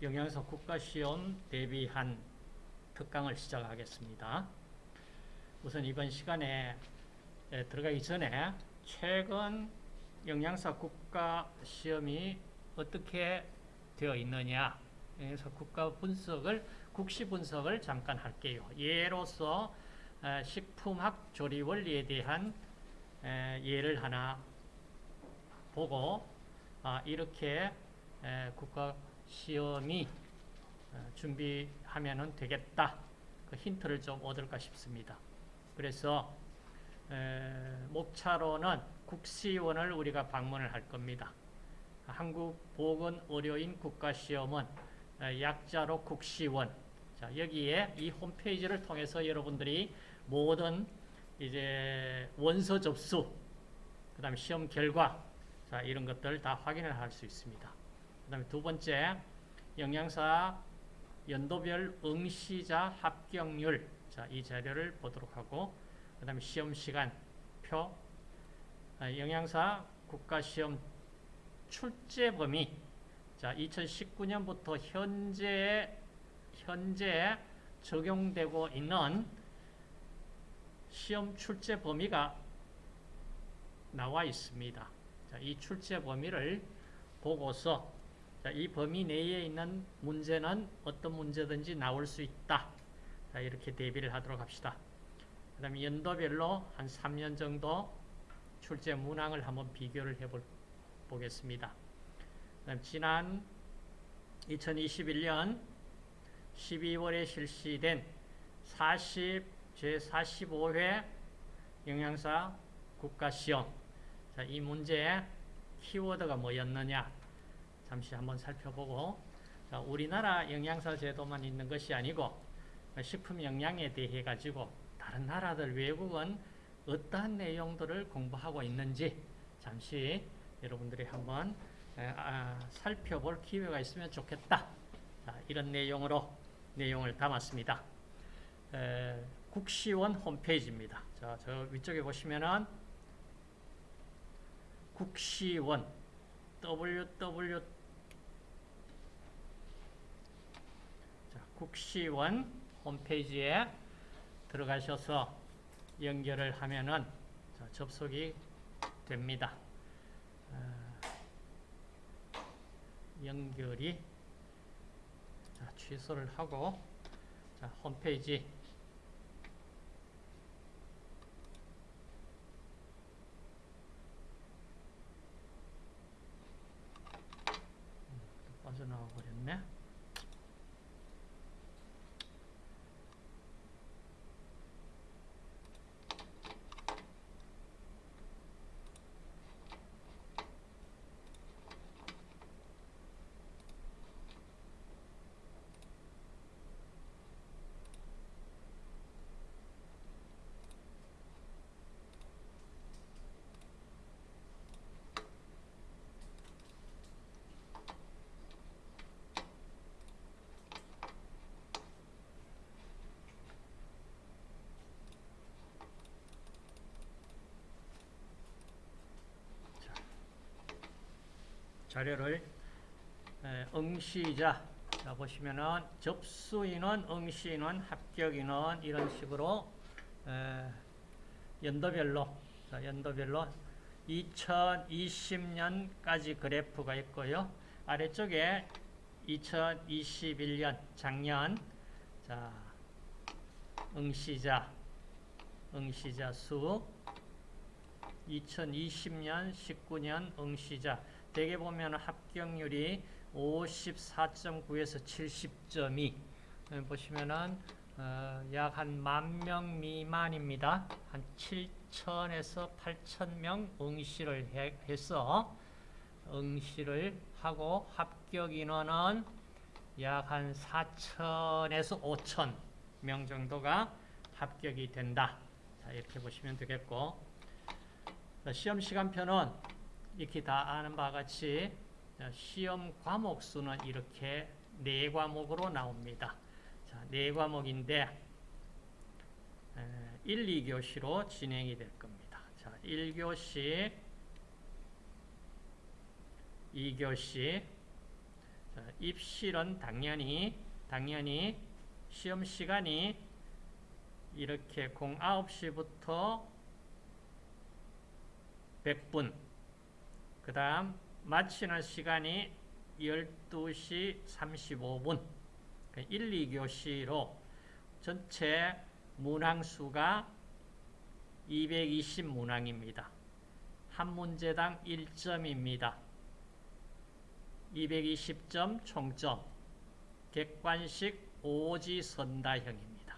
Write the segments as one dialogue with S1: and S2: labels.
S1: 영양사 국가시험 대비한 특강을 시작하겠습니다. 우선 이번 시간에 들어가기 전에 최근 영양사 국가시험이 어떻게 되어 있느냐 그래서 국가 분석을 국시 분석을 잠깐 할게요. 예로서 식품학 조리 원리에 대한 예를 하나 보고 아, 이렇게 국가 시험이 어, 준비하면 되겠다. 그 힌트를 좀 얻을까 싶습니다. 그래서 목차로는 국시원을 우리가 방문을 할 겁니다. 한국보건의료인 국가시험은 어, 약자로 국시원. 자, 여기에 이 홈페이지를 통해서 여러분들이 모든 이제 원서 접수, 그 다음에 시험 결과, 자, 이런 것들 다 확인을 할 수 있습니다. 그 다음에 두 번째, 영양사 연도별 응시자 합격률. 자, 이 자료를 보도록 하고, 그 다음에 시험 시간 표, 아, 영양사 국가시험 출제 범위. 자, 2019년부터 현재, 현재 적용되고 있는 시험 출제 범위가 나와 있습니다. 자, 이 출제 범위를 보고서 자, 이 범위 내에 있는 문제는 어떤 문제든지 나올 수 있다. 자, 이렇게 대비를 하도록 합시다. 그 다음에 연도별로 한 3년 정도 출제 문항을 한번 비교를 해보겠습니다. 지난 2021년 12월에 실시된 40, 제45회 영양사 국가시험 자, 이 문제의 키워드가 뭐였느냐 잠시 한번 살펴보고 자, 우리나라 영양사 제도만 있는 것이 아니고 식품 영양에 대해 가지고 다른 나라들 외국은 어떠한 내용들을 공부하고 있는지 잠시 여러분들이 한번 아, 살펴볼 기회가 있으면 좋겠다. 자, 이런 내용으로 내용을 담았습니다. 에, 국시원 홈페이지입니다. 자, 저 위쪽에 보시면은 국시원 www 자, 국시원 홈페이지에 들어가셔서 연결을 하면은 자, 접속이 됩니다. 어, 연결이 자, 취소를 하고 자, 홈페이지 음, 빠져나와 버렸네. 자료를 응시자 자 보시면은 접수인원, 응시인원, 합격인원 이런 식으로 연도별로 자, 연도별로 2020년까지 그래프가 있고요. 아래쪽에 2021년 작년 자 응시자 응시자 수 2020년 19년 응시자 대개 보면 합격률이 54.9에서 70점이 보시면은 어, 약한 만 명 미만입니다. 한 7천에서 8천 명 응시를 해, 해서 응시를 하고 합격 인원은 약 한 4천에서 5천 명 정도가 합격이 된다. 자, 이렇게 보시면 되겠고 시험 시간표는 이렇게 다 아는 바와 같이 시험 과목 수는 이렇게 네 과목으로 나옵니다. 자, 네 과목인데 1, 2교시로 진행이 될 겁니다. 자, 1교시, 2교시, 자, 입실은 당연히 당연히 시험 시간이 이렇게 09시부터 100분 그 다음 마치는 시간이 12시 35분 1, 2교시로 전체 문항수가 220문항입니다. 한 문제당 1점입니다. 220점 총점 객관식 오지 선다형입니다.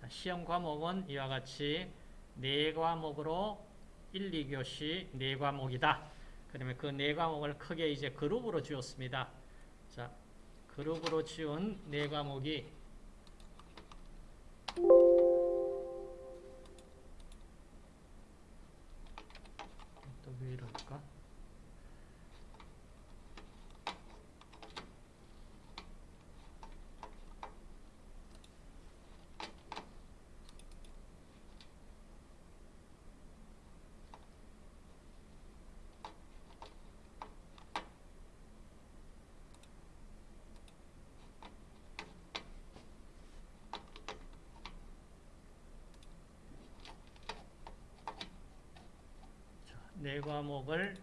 S1: 자, 시험 과목은 이와 같이 네 과목으로 1, 2교시 네 과목이다. 그러면 그 네 과목을 크게 이제 그룹으로 지었습니다. 자, 그룹으로 지은 네 과목이 또 왜 이럴까? 네 과목을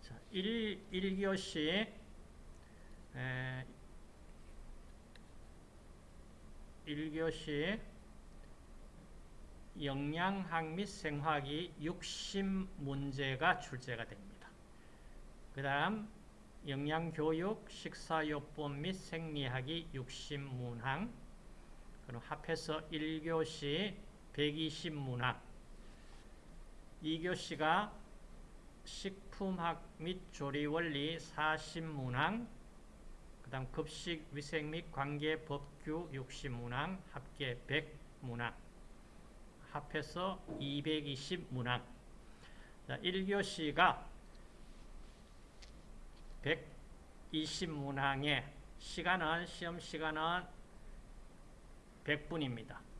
S1: 자, 1, 1교시 에, 1교시 영양학 및 생화학이 60문제가 출제가 됩니다. 그 다음 영양교육, 식사요법 및 생리학이 60문항 그럼 합해서 1교시 120문항 2교시가 식품학 및 조리원리 40문항 그 다음 급식 위생 및 관계 법규 60문항 합계 100문항. 합해서 220문항. 자, 1교시가 120문항의 시간은 시험 시간은 100분입니다.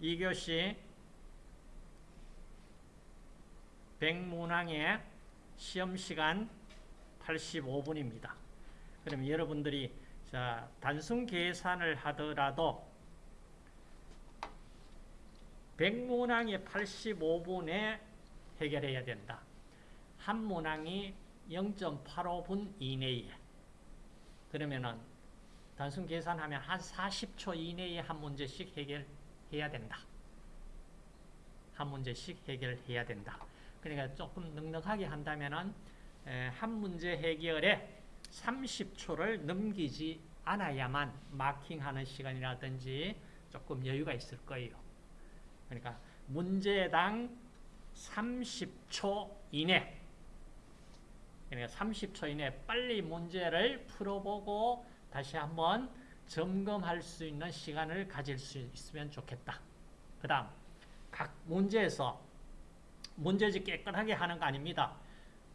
S1: 2교시 100문항의 시험시간 85분입니다. 그럼 여러분들이 자 단순 계산을 하더라도 100문항의 85분에 해결해야 된다. 한 문항이 0.85분 이내에 그러면은 단순 계산하면 한 40초 이내에 한 문제씩 해결 해야 된다. 한 문제씩 해결해야 된다. 그러니까 조금 넉넉하게 한다면은 한 문제 해결에 30초를 넘기지 않아야만 마킹하는 시간이라든지 조금 여유가 있을 거예요. 그러니까 문제당 30초 이내 그러니까 30초 이내 빨리 문제를 풀어보고 다시 한번 점검할 수 있는 시간을 가질 수 있으면 좋겠다. 그 다음 각 문제에서 문제지 깨끗하게 하는 거 아닙니다.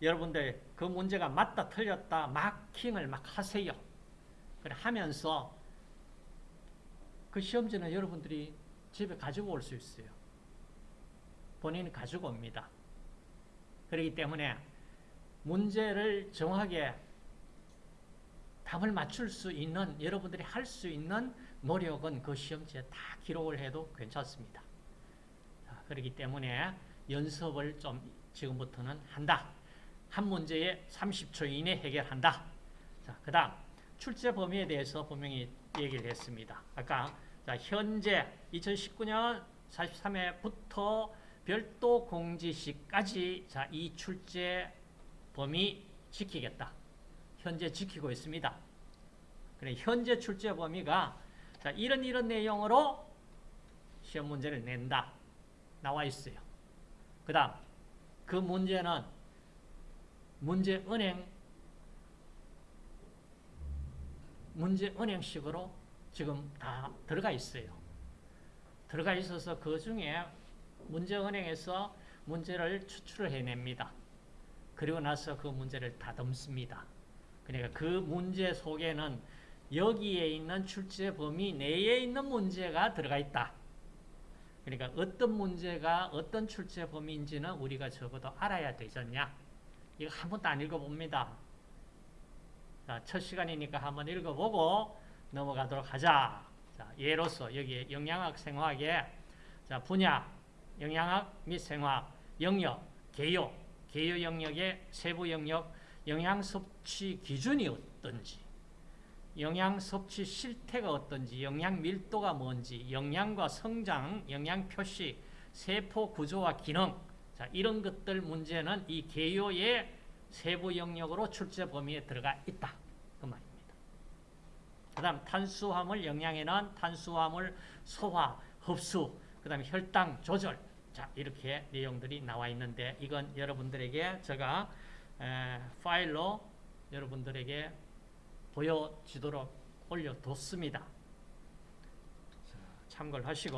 S1: 여러분들 그 문제가 맞다 틀렸다 마킹을 막 하세요. 그래 하면서 그 시험지는 여러분들이 집에 가지고 올 수 있어요. 본인이 가지고 옵니다. 그렇기 때문에 문제를 정확하게 답을 맞출 수 있는 여러분들이 할 수 있는 노력은 그 시험지에 다 기록을 해도 괜찮습니다. 자, 그렇기 때문에 연습을 좀 지금부터는 한다. 한 문제에 30초 이내 해결한다. 자, 그 다음 출제 범위에 대해서 분명히 얘기를 했습니다. 아까 자, 현재 2019년 43회부터 별도 공지시까지 자, 이 출제 범위 지키겠다. 현재 지키고 있습니다. 그래, 현재 출제 범위가 자, 이런 이런 내용으로 시험 문제를 낸다. 나와 있어요. 그 다음, 그 문제는 문제 은행, 문제 은행식으로 지금 다 들어가 있어요. 들어가 있어서 그 중에 문제 은행에서 문제를 추출을 해냅니다. 그리고 나서 그 문제를 다듬습니다. 그러니까 그 문제 속에는 여기에 있는 출제 범위 내에 있는 문제가 들어가 있다. 그러니까 어떤 문제가 어떤 출제 범위인지는 우리가 적어도 알아야 되잖냐. 이거 한 번도 안 읽어봅니다. 자, 첫 시간이니까 한번 읽어보고 넘어가도록 하자. 자, 예로서 여기 영양학 생화학에 자, 분야, 영양학 및 생화학, 영역, 개요, 개요 영역의 세부 영역, 영양 섭취 기준이 어떤지, 영양 섭취 실태가 어떤지, 영양 밀도가 뭔지, 영양과 성장, 영양 표시, 세포 구조와 기능, 자, 이런 것들 문제는 이 개요의 세부 영역으로 출제 범위에 들어가 있다. 그 말입니다. 그 다음 탄수화물 영양에는 탄수화물 소화, 흡수, 그 다음에 혈당 조절, 자 이렇게 내용들이 나와 있는데 이건 여러분들에게 제가 에, 파일로 여러분들에게 보여지도록 올려뒀습니다. 자, 참고를 하시고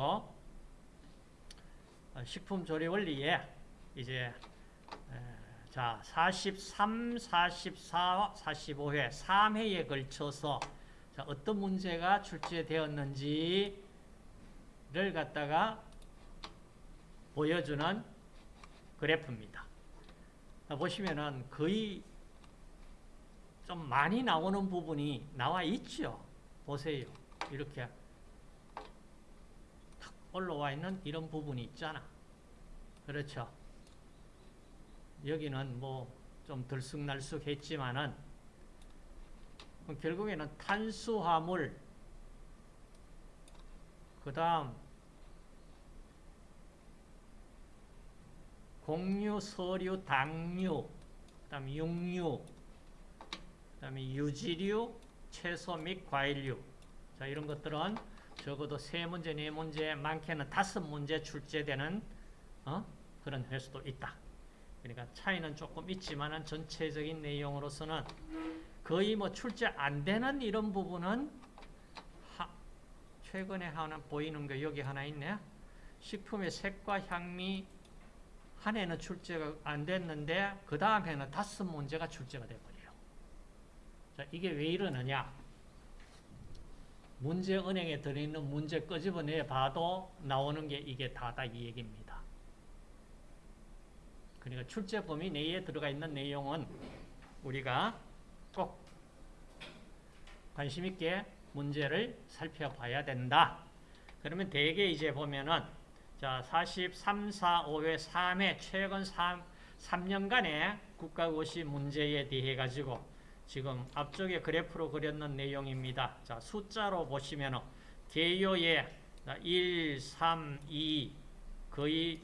S1: 어, 식품 조리 원리에 이제 에, 자 43, 44, 45회 3회에 걸쳐서 자, 어떤 문제가 출제되었는지를 갖다가 보여주는 그래프입니다. 보시면은 거의 좀 많이 나오는 부분이 나와 있죠. 보세요. 이렇게 탁 올라와 있는 이런 부분이 있잖아. 그렇죠. 여기는 뭐 좀 들쑥날쑥 했지만은 결국에는 탄수화물 그 다음 곡류, 서류, 당류, 그 다음에 육류, 그 다음에 유지류, 채소 및 과일류. 자, 이런 것들은 적어도 세 문제, 네 문제, 많게는 다섯 문제 출제되는 어? 그런 횟수도 있다. 그러니까 차이는 조금 있지만은 전체적인 내용으로서는 거의 뭐 출제 안 되는 이런 부분은 하, 최근에 하나 보이는 게 여기 하나 있네. 식품의 색과 향미 한 해는 출제가 안 됐는데 그 다음 해는 다섯 문제가 출제가 돼버려요. 자, 이게 왜 이러느냐? 문제 은행에 들어있는 문제 끄집어내 봐도 나오는 게 이게 다다 이 얘기입니다. 그러니까 출제 범위 내에 들어가 있는 내용은 우리가 꼭 관심 있게 문제를 살펴봐야 된다. 그러면 대개 이제 보면은 자, 43, 4, 5회, 3회 최근 3, 3년간의 국가고시 문제에 대해 가지고 지금 앞쪽에 그래프로 그렸는 내용입니다. 자, 숫자로 보시면 개요에 1, 3, 2 거의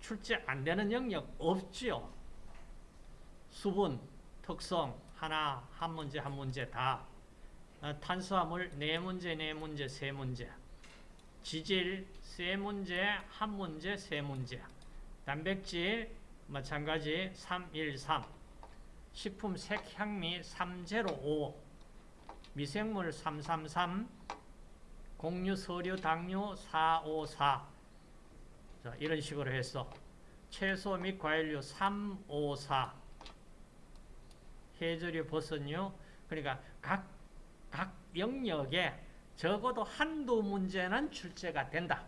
S1: 출제 안 되는 영역 없죠. 수분, 특성 하나, 한 문제, 한 문제 다. 탄수화물 네 문제, 네 문제, 세 문제. 지질 세 문제, 한 문제, 세 문제. 단백질 마찬가지 3, 1, 3. 식품 색향미 305. 미생물 333. 곡류, 서류, 당류 454. 자, 이런 식으로 해서 채소 및 과일류 354. 해조류, 버섯류. 그러니까 각, 각 영역에 적어도 한두 문제는 출제가 된다.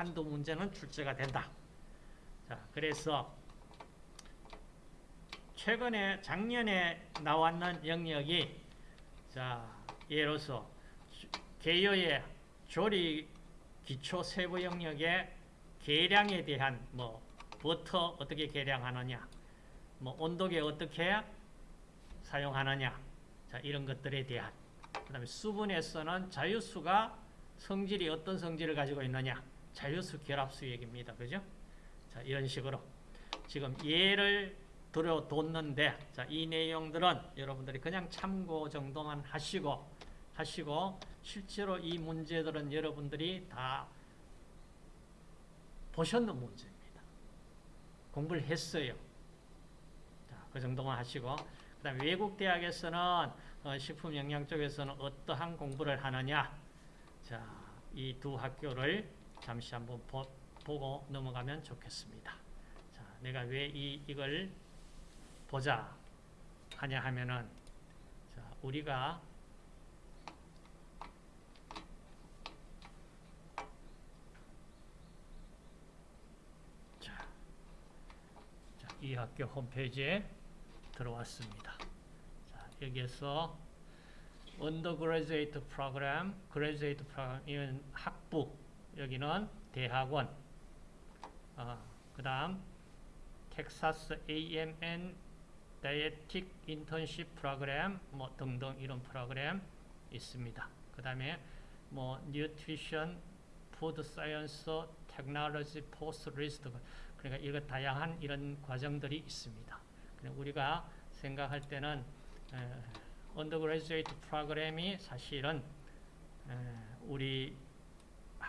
S1: 한두 문제는 출제가 된다. 자, 그래서 최근에 작년에 나왔는 영역이 자, 예로서 개요의 조리 기초 세부 영역의 계량에 대한 뭐 버터 어떻게 계량하느냐, 뭐 온도계 어떻게 사용하느냐, 자, 이런 것들에 대한 그 다음에 수분에서는 자유수가 성질이 어떤 성질을 가지고 있느냐 자유수 결합수 얘기입니다. 그죠? 자, 이런 식으로 지금 예를 들어뒀는데 자, 이 내용들은 여러분들이 그냥 참고 정도만 하시고 하시고 실제로 이 문제들은 여러분들이 다 보셨는 문제입니다. 공부를 했어요. 자, 그 정도만 하시고 그 다음에 외국 대학에서는 어, 식품 영양 쪽에서는 어떠한 공부를 하느냐 자, 이 두 학교를 잠시 한번 보, 보고 넘어가면 좋겠습니다. 자, 내가 왜 이, 이걸 보자 하냐 하면은 자, 우리가 이 학교 홈페이지에 들어왔습니다. 자, 여기에서 undergraduate program, graduate program 이건 학부 여기는 대학원. 어, 그 다음 텍사스 A&M Dietetic Internship Program 뭐 등등 이런 프로그램 있습니다. 그 다음에 뭐 Nutrition, Food Science, Technology, post list 그러니까 이거 다양한 이런 과정들이 있습니다. 우리가 생각할 때는 에, undergraduate program이 사실은 에, 우리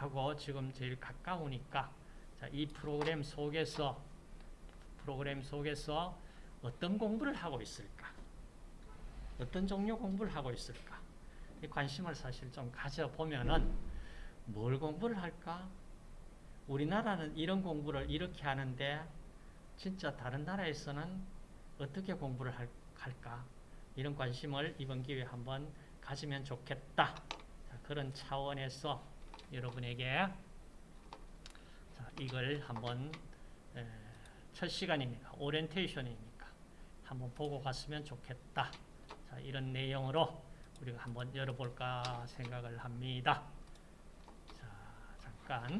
S1: 하고 지금 제일 가까우니까 자, 이 프로그램 속에서 프로그램 속에서 어떤 공부를 하고 있을까? 어떤 종류 공부를 하고 있을까? 이 관심을 사실 좀 가져보면은 뭘 공부를 할까? 우리나라는 이런 공부를 이렇게 하는데 진짜 다른 나라에서는 어떻게 공부를 할, 할까? 이런 관심을 이번 기회에 한번 가지면 좋겠다. 자, 그런 차원에서 여러분에게 자, 이걸 한번 에, 첫 시간이니까 오리엔테이션이니까 한번 보고 갔으면 좋겠다. 자, 이런 내용으로 우리가 한번 열어볼까 생각을 합니다. 자, 잠깐